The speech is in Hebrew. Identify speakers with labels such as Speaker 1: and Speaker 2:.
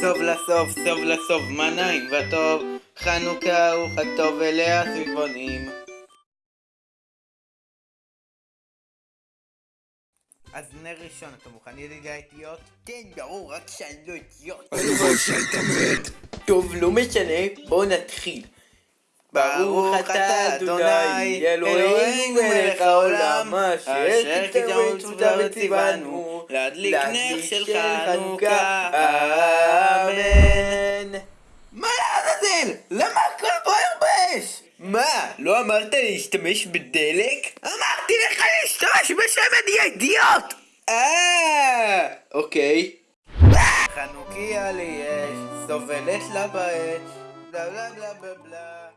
Speaker 1: סוף לסוף, סוף לסוף, מה נעים וטוב, חנוכה הוא חג טוב אליה סביבונים. אז נר ראשון, אתה מוכן ידידי האתיות?
Speaker 2: כן, ברור, רק שאני לא אידיוט.
Speaker 3: הלוואי שהיית מת.
Speaker 2: טוב, לא משנה, בואו נתחיל. ברוך אתה אדוני, אלוהינו מלך העולם, אשר תודה וציוונו,
Speaker 1: להדליק נר של חנוכה,
Speaker 2: לעזאזל? למה הכל בוער באש? מה, לא אמרת להשתמש בדלק? אמרתי לך להשתמש בשמן, יא אידיוט! אה, אוקיי.
Speaker 1: חנוכיה לי אש, סובלת לה באש, בלה בלה בלה בלה